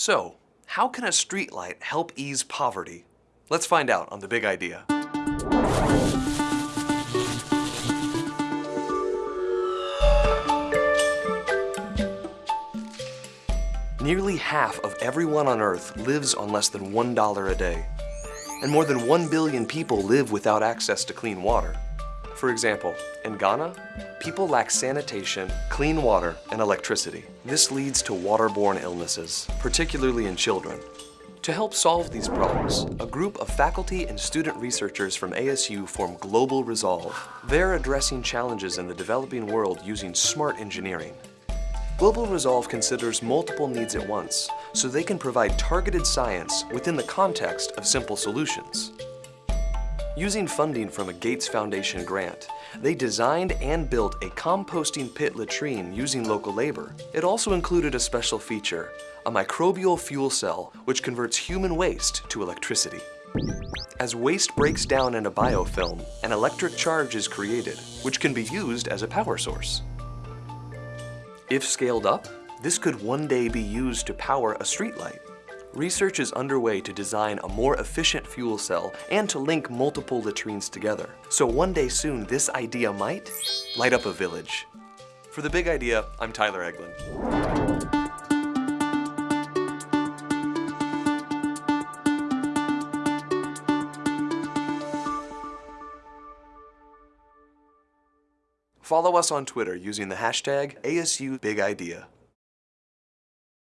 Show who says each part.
Speaker 1: So, how can a streetlight help ease poverty? Let's find out on The Big Idea. Nearly half of everyone on Earth lives on less than $1 a day. And more than 1 billion people live without access to clean water. For example, in Ghana, people lack sanitation, clean water, and electricity. This leads to waterborne illnesses, particularly in children. To help solve these problems, a group of faculty and student researchers from ASU form Global Resolve. They're addressing challenges in the developing world using smart engineering. Global Resolve considers multiple needs at once, so they can provide targeted science within the context of simple solutions. Using funding from a Gates Foundation grant, they designed and built a composting pit latrine using local labor. It also included a special feature, a microbial fuel cell which converts human waste to electricity. As waste breaks down in a biofilm, an electric charge is created, which can be used as a power source. If scaled up, this could one day be used to power a streetlight. Research is underway to design a more efficient fuel cell and to link multiple latrines together. So one day soon, this idea might light up a village. For The Big Idea, I'm Tyler Eglin. Follow us on Twitter using the hashtag ASUBigIdea.